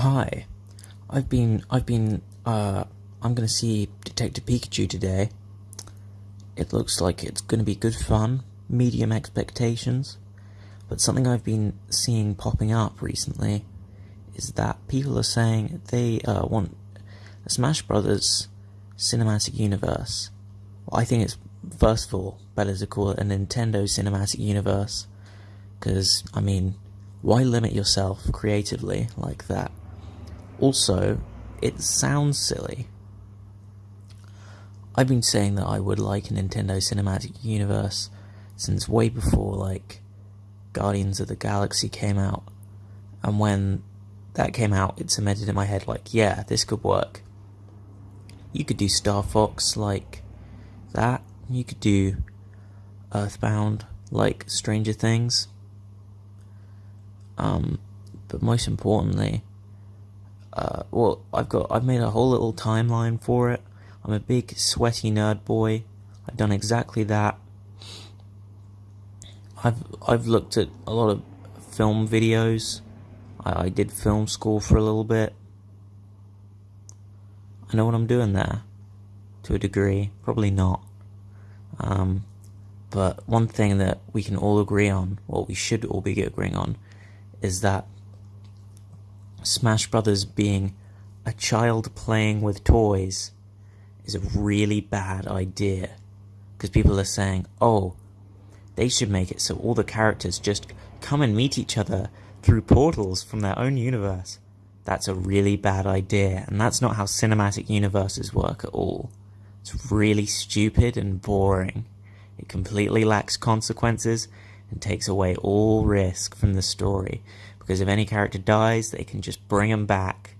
Hi, I've been, I've been, uh, I'm gonna see Detective Pikachu today. It looks like it's gonna be good fun, medium expectations, but something I've been seeing popping up recently is that people are saying they uh, want a Smash Brothers cinematic universe. Well, I think it's, first of all, better to call it a Nintendo cinematic universe, because, I mean, why limit yourself creatively like that? Also, it sounds silly. I've been saying that I would like a Nintendo Cinematic Universe since way before, like, Guardians of the Galaxy came out. And when that came out, it cemented in my head, like, yeah, this could work. You could do Star Fox like that. You could do Earthbound like Stranger Things. Um, but most importantly, uh, well, I've got I've made a whole little timeline for it. I'm a big sweaty nerd boy. I've done exactly that. I've I've looked at a lot of film videos. I, I did film school for a little bit. I know what I'm doing there, to a degree. Probably not. Um, but one thing that we can all agree on, what we should all be agreeing on, is that Smash Brothers being a child playing with toys is a really bad idea. Because people are saying, oh, they should make it so all the characters just come and meet each other through portals from their own universe. That's a really bad idea, and that's not how cinematic universes work at all. It's really stupid and boring. It completely lacks consequences and takes away all risk from the story because if any character dies, they can just bring them back.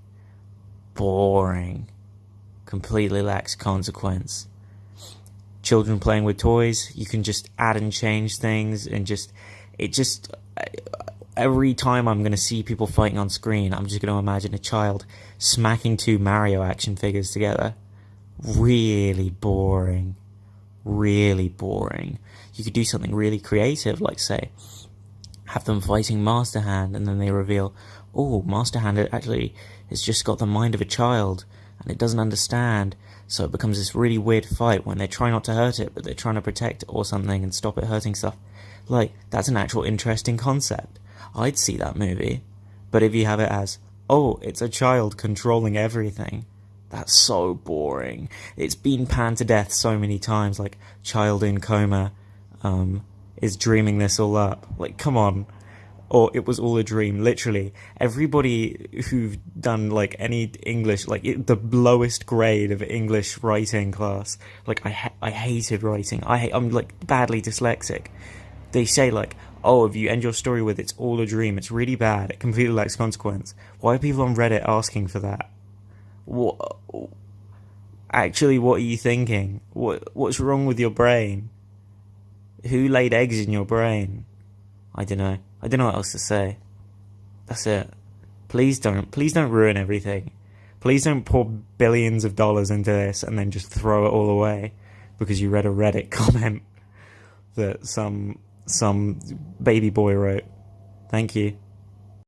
Boring. Completely lacks consequence. Children playing with toys, you can just add and change things and just. It just. Every time I'm going to see people fighting on screen, I'm just going to imagine a child smacking two Mario action figures together. Really boring. Really boring. You could do something really creative, like, say, have them fighting Master Hand, and then they reveal, oh, Master Hand actually has just got the mind of a child, and it doesn't understand, so it becomes this really weird fight when they try not to hurt it, but they're trying to protect it or something and stop it hurting stuff. Like, that's an actual interesting concept. I'd see that movie. But if you have it as, oh, it's a child controlling everything, that's so boring. It's been panned to death so many times, like child in coma, um, is dreaming this all up. Like, come on. Or it was all a dream, literally. Everybody who've done, like, any English, like, it, the lowest grade of English writing class, like, I, ha- I hated writing. I hate, I'm, like, badly dyslexic. They say, like, oh, if you end your story with it's all a dream, it's really bad, it completely lacks consequence. Why are people on Reddit asking for that? What? Actually, what are you thinking? What What's wrong with your brain? Who laid eggs in your brain? I don't know. I don't know what else to say. That's it. Please don't. Please don't ruin everything. Please don't pour billions of dollars into this and then just throw it all away because you read a Reddit comment that some some baby boy wrote. Thank you.